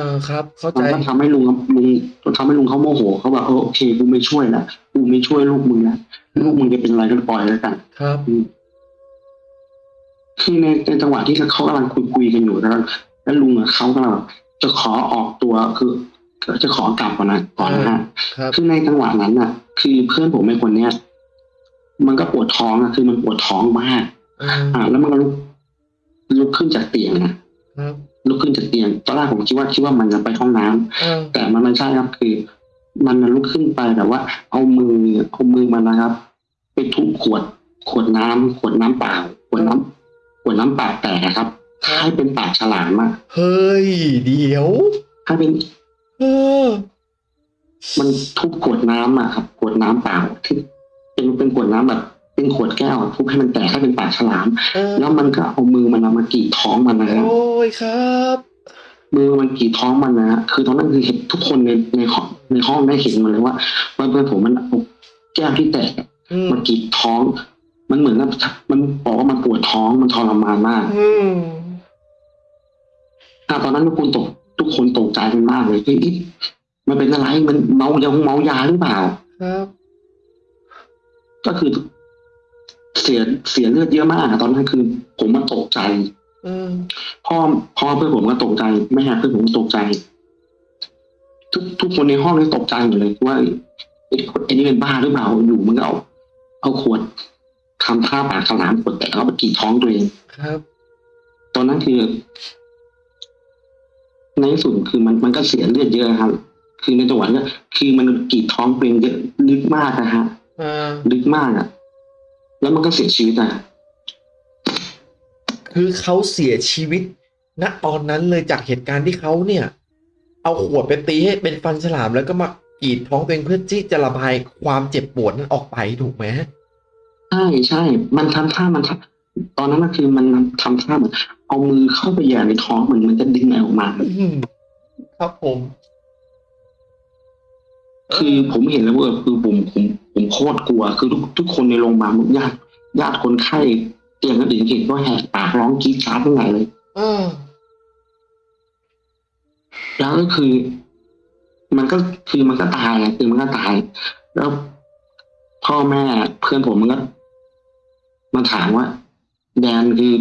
อครับ เข้ามัใจนก็ทำให้ลุงลุงทำให้ลุงเขาโมโหเขาบอกเออโอเคกูไม่ช่วยละกูไม่ช่วยลูกมึงละลูกมึงจะเป็นอะไรก็ปล่อยแล้วกัน ครับอืมคือในในจังหวะที่เขากำลังคุยคุยกันอยู่แล้วแล้วลุงอะเขากำลัง จะขอออกตัวคือจะขอกลับก่อนนะก่อนนะฮะครับคือในจังหวะนั้นน่ะ คือเพื่อนผมไอ้คนเนี้ยมันก็ปวดท้องอะคือมันปวดท้องมากเอออ่า แล้วมันก็ลุกลุกขึ้นจากเตียงนะครับลุกขึ้นจากเตียงตอนแรกผมคิดว่าคิดว่ามันจะไปห้องน้ำเออแต่มันไม่ใช่ครับคือ มันลุกขึ้นไปแบบว่า เอามือเอามือมันนะครับ ไปทุบขวด ขวดน้ำขวดน้ำเปล่า ขวดน้ำขวดน้ำเปล่าแตกอะครับ ให้เป็นปากฉลามอะเฮ้ย เดี๋ยวให้เป็น เออ มันทุบขวดน้ำอะครับขวดน้ำเปล่าที่เป็นเป็นขวดน้ำแบบเป็นขวดแก้วทุบให้มันแตกให้เป็นปากฉลามเออแล้วมันก็เอามือมันเอามากรีดท้องมันนะครับโอ้ยครับ มือมันกรีดท้องมันนะฮะคือตอนนั้นคือเห็นทุกคนในในห้องในห้องได้เห็นหมดเลยว่าว่าเพื่อนผมมันเอาแก้วที่แตกอะอืมมันกรีดท้อง มันเหมือนกับมันบอกว่ามันปวดท้องมันทรมานมาก อืมอะ ตอนนั้นทุกคนตก ทุกคนตกใจกันมากเลยเฮ้ยอิ๊ะมันเป็นอะไรมันเมายาเมายาหรือเปล่าครับ ก็คือ เสียเสียเลือดเยอะมากอะตอนนั้นคือ ผมมันตกใจเออพ่อพ่อเพื่อนผมก็ตกใจแม่เพื่อนผมก็ตกใจ ทุกทุกคนในห้องนี่ตกใจหมดเลยว่าไอ้ไอ้นี่เป็นบ้าหรือเปล่าอยู่มันก็เอาเอาขวดทำท่าปากฉลามขวดแตกเอาไปกรีดท้องตัวเองครับ ตอนนั้นคือใน ที่สุดคือมันมันก็เสียเลือดเยอะครับ คือในจังหวะนี้คือมันกรีดท้องตัวเองเยอะลึกมากนะฮะเออลึกมากอะ แล้วมันก็เสียชีวิตอะ คือเขาเสียชีวิตณตอนนั้นเลยจากเหตุการณ์ที่เขาเนี่ย เอาขวดไปตีให้เป็นฟันฉลามแล้วก็มากรีดท้องตัวเองเพื่อที่จะระบายความเจ็บปวดนั้นออกไปถูกไหมใช่ใช่ มันทำท่ามันทำ ตอนนั้นก็คือมันทำท่าเหมือนเอามือเข้าไปแหย่ในท้องเหมือนมันจะดึงอะไรออกมาอืมครับผมคือผมเห็นแล้วว่าคือผมผมผมโคตรกลัว คือทุกทุกคนในโรงพยาบาลญาติญาติคนไข้เตียงก็ถึงเห็นก็แหกปากร้องกรีดกราดทั้งไหนเลยเออแล้วก็คือ มันก็คือมันก็ตายอะคือมันก็ตาย แล้วพ่อแม่เพื่อนผมมันก็มาถามว่า แดนคือ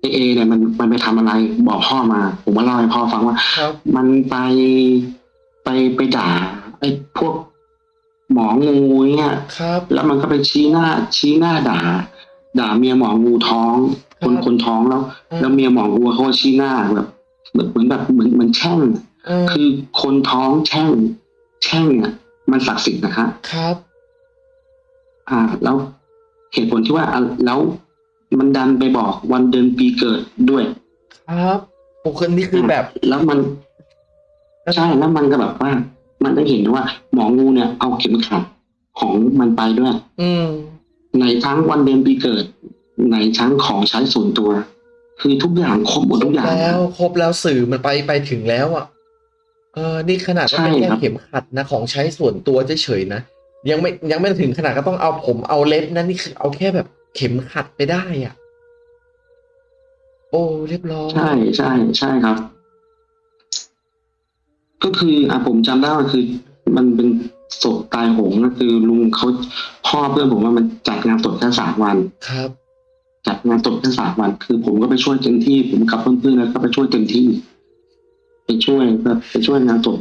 เอเอเนี่ยมันมันไปทำอะไรบอกพ่อมา ผมมาเล่าให้พ่อฟังว่าครับมันไปไปไปด่าไอ้พวกหมองูเนี่ยครับ แล้วมันก็ไปชี้หน้า ชี้หน้าด่า ด่าเมียหมองูท้อง คนครับคนท้องแล้วอืมแล้วเมียหมองูเขาก็ชี้หน้าแบบแบบเหมือนแบบเหมือนเหมือนแช่งเออคือคนท้องแช่ง แช่งเนี่ยมันศักดิ์สิทธิ์นะฮะครับ อ่า แล้ว เหตุผลที่ว่าอะแล้วมันดันไปบอกวันเดือนปีเกิดด้วย ครับโอ้คือนี่คือแบบ แล้วมันใช่แล้วมันก็แบบว่า มันได้เห็นว่า หมองูเนี่ยเอาเข็มขัดของมันไปด้วย อืมในทั้งวันเดือนปีเกิดในทั้งของใช้ส่วนตัว คือทุกอย่างครบหมดทุกอย่างแล้ว ครบแล้วสื่อมันไปไปถึงแล้วอะเออ นี่ขนาดว่าเป็นใช่แค่ครับเข็มขัดนะของใช้ส่วนตัวเฉยๆนะ ยังไม่ยังไม่ถึงขนาดก็ต้องเอาผมเอาเล็บนะนี่คือเอาแค่แบบเข็มขัดไปได้อะ โอ้เรียบร้อยใช่ใช่ใช่ครับ ก็คืออะผมจำได้ว่าคือ มันเป็นศพตายโหงก็คือลุงเขาพ่อเพื่อนผมว่ามันจัดงานศพแค่สามวันครับ จัดงานศพแค่สามวัน คือ ผมก็ไปช่วยเต็มที่ ผมกับเพื่อนๆแล้วก็ไปช่วยเต็มที่ไปช่วยแบบไปช่วยงานศพ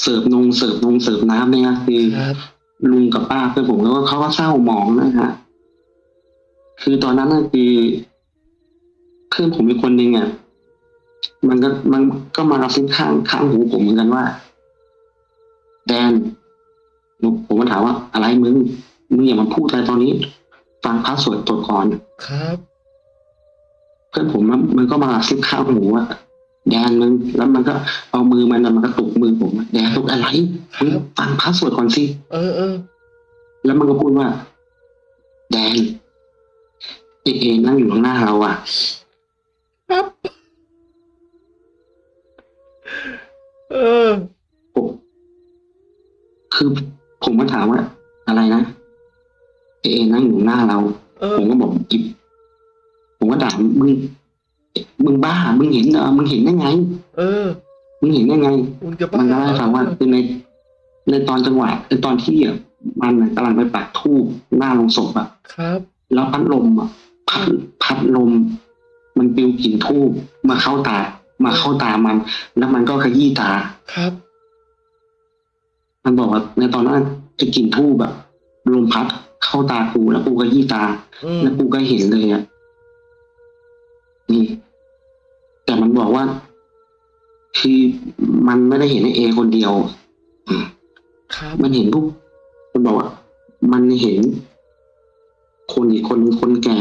เสิร์ฟนงเสิร์ฟนงเสิร์ฟน้ำเนี่ยคือครับลุงกับป้าเพื่อนผมแล้วก็เขาก็เศร้าหมองนะฮะคือตอนนั้นน่ะคือเพื่อนผมมีคนหนึ่งอะมันก็มันก็มากระซิบข้างข้างหูผมเหมือนกันว่า แดนผมก็ถามว่า อะไรมึงมึงอย่ามาพูดอะไรตอนนี้ ฟังพระสวดตัวก่อนครับ เพื่อนผมมันมันก็มาซิบข้าวหมูอะ แดนมึงแล้วมันก็เอามือมันน่ะมันก็ตุกมือผมอะแดนตุกอะไรมึงฟังพระสวดก่อนสิเออเออแล้วมันก็พูดว่า แดนเอเอนั่งอยู่ข้างหน้าเราอะครับเออผมคือผมก็ถามว่า อะไรนะเอเอนั่งอยู่หน้าเราเออผมก็บอกจิบผมก็ด่ามึง มึงบ้า มึงเห็นเหรอมึงเห็นได้ไง เออ มึงเห็นได้ไง มึงจะบ้ามันก็เล่าให้ฟังว่าคือในในตอนจังหวะในตอนที่อะมันน่ะกำลังไปปักทูบหน้าลงศพอะ ครับ แล้วพัดลมอะพัดพัดลม มันปลิวกลิ่นทูบมาเข้าตา มาเข้าตามัน แล้วมันก็ขยี้ตา ครับ มันบอกว่า ในตอนนั้นไอ้กลิ่นทูบแบบลมพัดเข้าตากูแล้วกูก็ยี่ตา อืมแล้วกูก็เห็นเลยอะ ว่า คือมันไม่ได้เห็นไอ้เอคนเดียวครับมันเห็นพวกมันบอกว่ามันเห็น คนอีกคนนึงคนแก่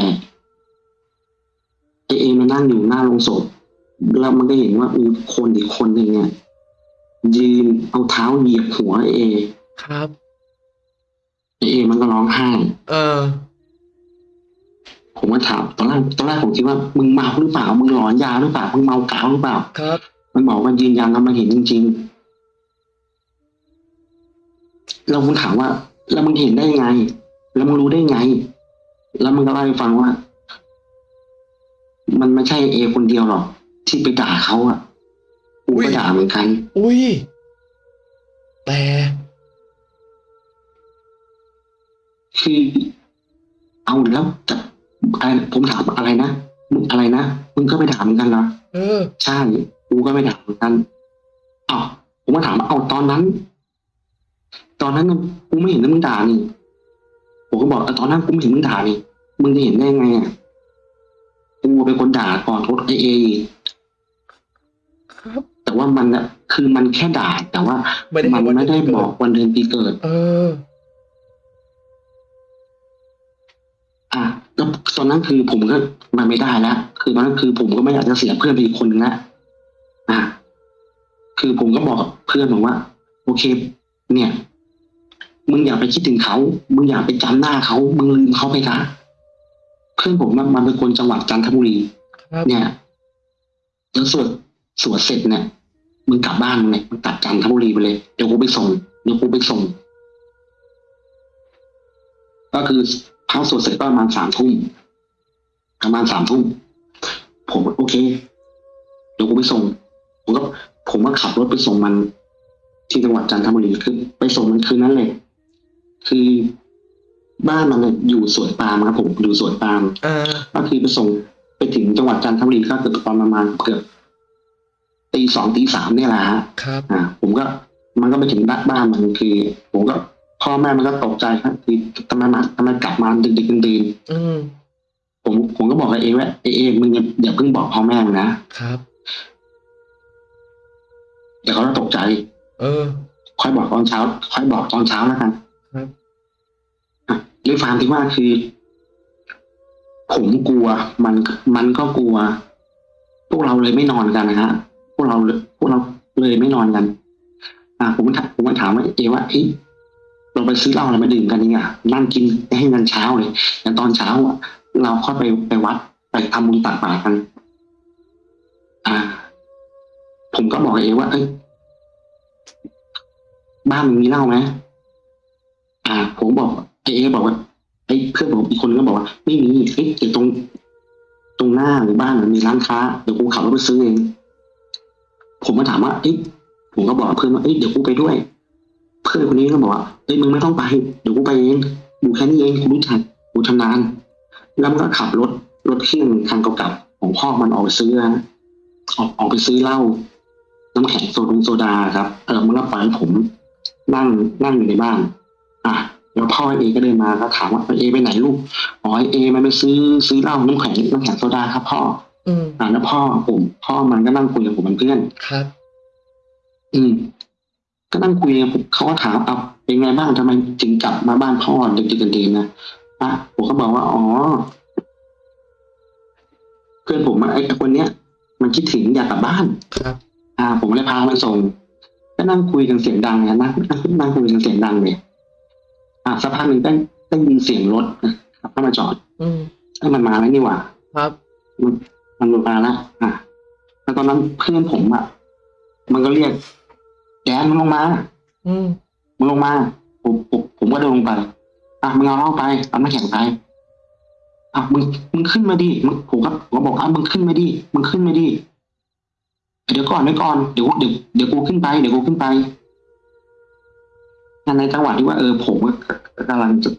ไอเอมันนั่งอยู่หน้าโรงศพแล้วมันก็เห็นว่ามีคนอีกคนหนึ่งเนี่ยยืนเอาเท้าเหยียบหัวไอเอ ครับไอเอ มันก็ร้องไห้ เออ ผมก็ถามตอนแรกตอนแรกผมคิดว่ามึงเมาหรือเปล่ามึงหลอนยาหรือเปล่ามึงเมากาวหรือเปล่าครับ มันบอกว่ายืนยันแล้วมันเห็นจริงๆเราคุณถามว่า แล้วมึงเห็นได้ไง แล้วมึงรู้ได้ไง แล้วมันก็เล่าให้ฟังว่า มันไม่ใช่เอคนเดียวหรอกที่ไปด่าเขาอะกูอุ๊ก็ยด่าเหมือนกัน อุ้ย แต่คือเอาแล้วจะ อะไรผมถามอะไรนะมึงอะไรนะมึงก็ไปด่าเหมือนกันเหรอเออ ใช่กูก็ไม่ด่าเหมือนกันอ้าวผมก็ถามว่าเอาตอนนั้น ตอนนั้นน่ะกูไม่เห็นว่ามึงด่านี่ผมก็บอกเออตอนนั้นกูไม่เห็นมึงด่านี่มึงจะเห็นได้ไงอะกูเป็นคนด่าก่อนรถไอเออีกครับแต่ว่ามันอะคือมันแค่ด่า แต่ว่าไม่ได้มันเห็นวันไม่ได้เดือนปีเกิดบอกวันเดือนปีเกิด เออ อะ แล้วตอนนั้นคือผมก็มาไม่ได้แล้วคือตอนนั้นคือผมก็ไม่อยากจะเสียเพื่อนไปอีกคนนึงแล้วอะคือผมก็บอกกับเพื่อนผมว่า โอเค เนี่ย มึงอย่าไปคิดถึงเขา มึงอย่าไปจำหน้าเขา มึงลืมเขาไปนะเพื่อนผมมันมันเป็นคนจังหวัดจันทบุรีครับเนี่ยแล้วสวดสวดเสร็จเนี่ยมึงกลับบ้านมึงเลยมึงกลับจันทบุรีไปเลยเดี๋ยวกูไปส่งเดี๋ยวกูไปส่ง ก็คือ พระสวดเสร็จก็ประมาณสามทุ่มประมาณสามทุ่มผมโอเคเดี๋ยวกูไปส่งผมก็ผมก็ขับรถไปส่งมัน ที่จังหวัดจันทบุรีคือไปส่งมันคืนนั้นเลยคือบ้านมันเนี่ยอยู่สวนปาล์มครับผมอยู่สวนปาล์มเออก็คือไปส่งไปถึงจังหวัดจันทบุรีก็เกือบตอนประมาณเกือบตีสองตีสามเนี่ยแหละฮะครับ อ่า ผมก็มันก็ไปถึงบ้านบ้านมันคือ ผมก็ พ่อแม่มันก็ตกใจครับคือทำไมมาทำไมกลับมาดึกดึกๆดื่นอืมๆผมผมก็บอกกับเอว่าเอเอมึงอย่าอย่าเพิ่งบอกพ่อแม่มึงนะครับเดี๋ยวเขาจะตกใจ เออ ค่อยบอกตอนเช้า ค่อยบอกตอนเช้าแล้วกัน ครับอะด้วยความที่ว่าคือ ผมกลัว มันมันก็กลัว พวกเราเลยไม่นอนกันนะฮะพวกเราเลยพวกเราเลยไม่นอนกัน อ่า ผมก็ถามผมก็ถามว่าเอว่าเอ๊ะ เราไปซื้อเหล้าอะไรมาดื่มกันนี่อะนั่งกินให้กันเช้าเลยแต่ตอนเช้าอะเราค่อยไปไปวัดไปทำบุญตักบาตรกัน อ่า ผมก็บอกเอว่า เอ้ยบ้านมึงมีเหล้าไหมอ่า ผมบอกไอเอบอกว่าไอ้เพื่อนผมอีกคนก็บอกว่าไม่มีเอ้ยเดี๋ยวตรง ตรงหน้าหรือบ้านมันมีร้านค้าเดี๋ยวกูขับรถไปซื้อเองผมก็ถามว่าเอ้ยผมก็บอกเพื่อนว่าเอ้ยเดี๋ยวกูไปด้วย เพื่อนคนนี้ก็บอกว่าเอ้ยมึงไม่ต้องไปเดี๋ยวกูไปเองอยู่แค่นี้เองกูรู้จักกูชำนาญแล้วมันก็ขับรถรถเครื่องคันเก่าๆของพ่อมันออกไปซื้อนะออกออกไปซื้อเหล้าน้ำแข็งโซดงโซดาครับเออมันก็ปล่อยให้ผมนั่งนั่งอยู่ในบ้าน อะแล้วพ่อเอก็เดินมาก็ถามว่าเอไปไหนลูกอ๋อเอมันไปซื้อซื้อเหล้าน้ำแข็งน้ำแข็งโซดาครับ พ่อ อืมอ่าแล้วพ่อผม พ่อมันก็นั่งคุยกับผมเป็นเพื่อนครับ อืม ก็นั่งคุยกับผมเขาก็ถามเอาเป็นไงบ้างทำไมถึงกลับมาบ้านพ่อดึกๆดื่นๆนะอะผมก็บอกว่าอ๋อ เพื่อนผมอะไอ้คนเนี้ย มันคิดถึงอยากกลับบ้านครับ อ่า ผมเลยพามันส่งก็นั่งคุยกันเสียงดังนะนั่งนั่งคุยกันเสียงดังเลยอ่าสักพักหนึ่งก็ได้ยินเสียงรถขับเข้ามาจอด อืมเอ้ยมันมาแล้วนี่หว่า ครับ มันมันมาแล้วอะแล้วตอนนั้นเพื่อนผมอะมันก็เรียก แกนมึงลงมา อืมมึงลงมา ผมผมผมก็เดินลงไป อะมึงเอาเหล้าไปเอาน้ำแข็งไปอะมึงมึงขึ้นมาดิมึงผมก็ผมก็บอกอะมึงขึ้นมาดิมึงขึ้นมาดิเดี๋ยวก่อนเดี๋ยวก่อนเดี๋ยวเดี๋ยวเดี๋ยวกูขึ้นไปเดี๋ยวกูขึ้นไปในจังหวะที่ว่าเออผมก็กำลังจะ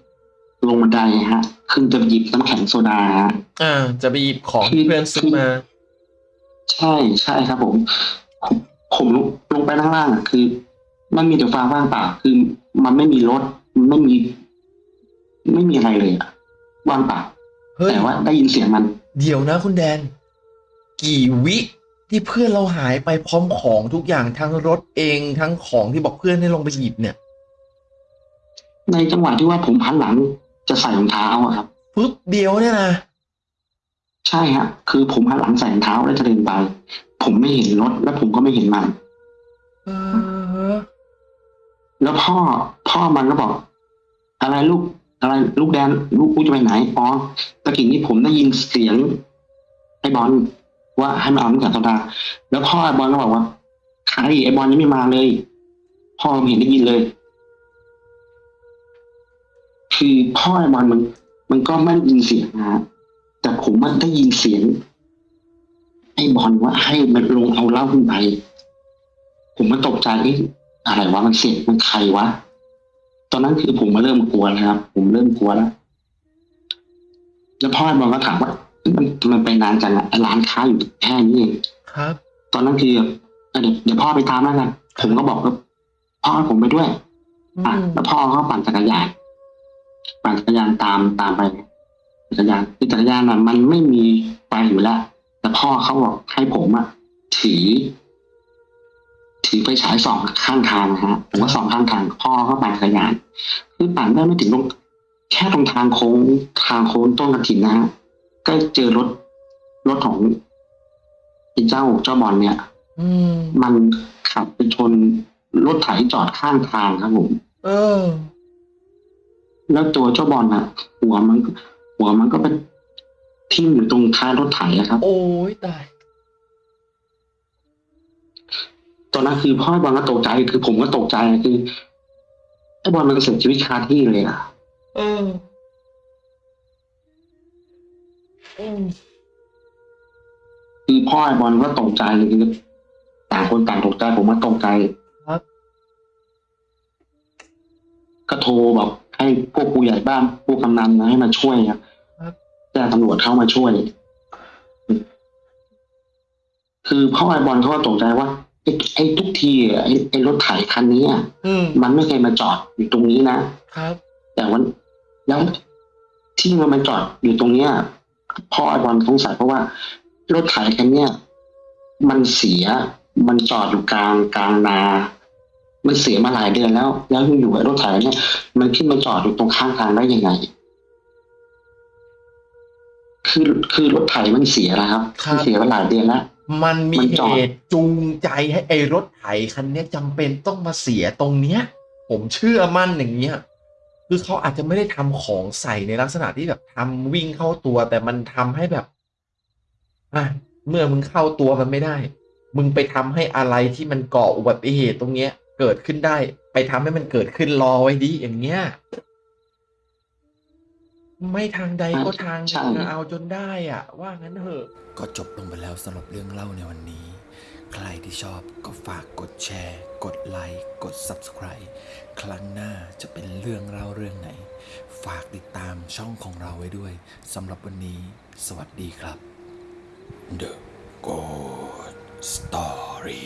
ลงบันไดฮะ ขึ้นจะหยิบน้ำแข็งโซดาฮะอ่าจะไปหยิบของที่เพื่อนซื้อมา ใช่ใช่ครับผม ผมผมลงลงไปข้างล่างอะคือ มันมีแต่ฟ้าว่างเปล่าคือ มันไม่มีรถมันไม่มี ไม่มีอะไรเลยอะว่างเปล่าเฮ้ยแต่ว่าได้ยินเสียงมัน เดี๋ยวนะคุณแดน กี่วิที่เพื่อนเราหายไปพร้อมของทุกอย่างทั้งรถเองทั้งของที่บอกเพื่อนให้ลงไปหยิบเนี่ย ในจังหวะที่ว่าผมพันหลังจะใส่รองเท้าอะครับปุ๊บเดียวเนี่ยนะ ใช่ฮะคือผมหันหลังใส่รองเท้าแล้วจะเดินไป ผมไม่เห็นรถและผมก็ไม่เห็นมัน เออ แล้วพ่อพ่อมันก็บอก อะไรลูก อะไรลูกแดนลูกกูจะไปไหนอ๋อตะกี้นี้ผมได้ยินเสียงไอ้บอลว่าให้มาเอาน้ำแข็งโซดา แล้วพ่อไอ้บอลก็บอกว่าใครไอ้บอลยังไม่มาเลย พ่อไม่เห็นได้ยินเลย คือพ่อไอ้บอลมัน มันก็ไม่ได้ยินเสียงนะฮะ แต่ผมมันได้ยินเสียงไอ้บอลว่าให้มันลงเอาเหล้าขึ้นไป ผมมันตกใจเอ๊ะอะไรวะมันเสียงมันใครวะ ตอนนั้นคือผมมาเริ่มกลัวแล้วครับ ผมเริ่มกลัวแล้ว แล้วพ่อไอ้บอลก็ถามว่า มันมันไปนานจังอะร้านค้าอยู่แค่นี้เองครับ ตอนนั้นคือแบบเออเดี๋ยวเดี๋ยวพ่อไปตามแล้วกันผมก็บอกว่าพ่อให้ผมไปด้วยอะอืมแล้วพ่อเขาปั่นจักรยานปั่นจักรยานตามตามไป จักรยานคือจักรยานน่ะ มันไม่มีไฟอยู่แล้วแต่พ่อเขาบอกให้ผมอะถือถือไฟฉายสองข้างทางนะฮะผมก็สองข้างทาง พ่อเขาปั่นจักรยานคือปั่นได้ไม่ถึงตรงแค่ตรงทางโค้งทางโค้งต้นกระถินนะฮะก็เจอรถรถของไอ้เจ้าเจ้าบอลเนี่ยอืมมันขับไปชนรถไถจอดข้างทางครับผม เออ แล้วตัวเจ้าบอลน่ะหัวมัน หัวมันก็ไปทิ่มอยู่ตรงท้ายรถไถอะครับ โอ้ยตาย ตอนนั้นคือพ่อบอลก็ตกใจคือผมก็ตกใจคือไอ้บอลมันเสียชีวิตคาที่เลยอะเอออืมคือพ่อไอ้บอลก็ตกใจเลยคือต่างคนต่างตกใจผมก็ตกใจครับ ก็โทรบอกให้พวกผู้ใหญ่บ้านพวกกำนันนะให้มาช่วยครับครับแจ้งตำรวจเข้ามาช่วย คือพ่อไอ้บอลเขาก็ตกใจว่าไอ้ไอ้ทุกทีอะไอ้ไอ้รถไถคันนี้อะอืมมันไม่เคยมาจอดอยู่ตรงนี้นะครับ แต่วันแล้วที่มันมาจอดอยู่ตรงเนี้ยพ่อไอ้บอลสงสัยเพราะว่า รถไถคันเนี้ยมันเสียมันจอดอยู่กลางกลางนา มันเสียมาหลายเดือนแล้ว แล้วอยู่ๆไอ้รถไถเนี่ยมันขึ้นมาจอดอยู่ตรงข้างทางได้ยังไง คือคือรถไถมันเสียนะครับครับมันเสียมาหลายเดือนแล้ว มันมีมันจอดเหตุจูงใจให้ไอ้รถไถคันเนี้ยจำเป็นต้องมาเสียตรงเนี้ย ผมเชื่อมั่นอย่างเงี้ยคือเขาอาจจะไม่ได้ทำของใส่ในลักษณะที่แบบทำวิ่งเข้าตัว แต่มันทำให้แบบอะเมื่อมึงเข้าตัวมันไม่ได้ มึงไปทำให้อะไรที่มันก่ออุบัติเหตุตรงเนี้ย เกิดขึ้นได้ ไปทำให้มันเกิดขึ้นรอไว้ดีอย่างเงี้ย ไม่ทางใดก็ทางหใช่นึ่งอะเอาจนได้อะ ว่างั้นเถอะ ก็จบลงไปแล้วสำหรับเรื่องเล่าในวันนี้ ใครที่ชอบก็ฝากกดแชร์ กดไลค์ กด Subscribe ครั้งหน้าจะเป็นเรื่องเล่าเรื่องไหน ฝากติดตามช่องของเราไว้ด้วยสำหรับวันนี้ สวัสดีครับ The Good Story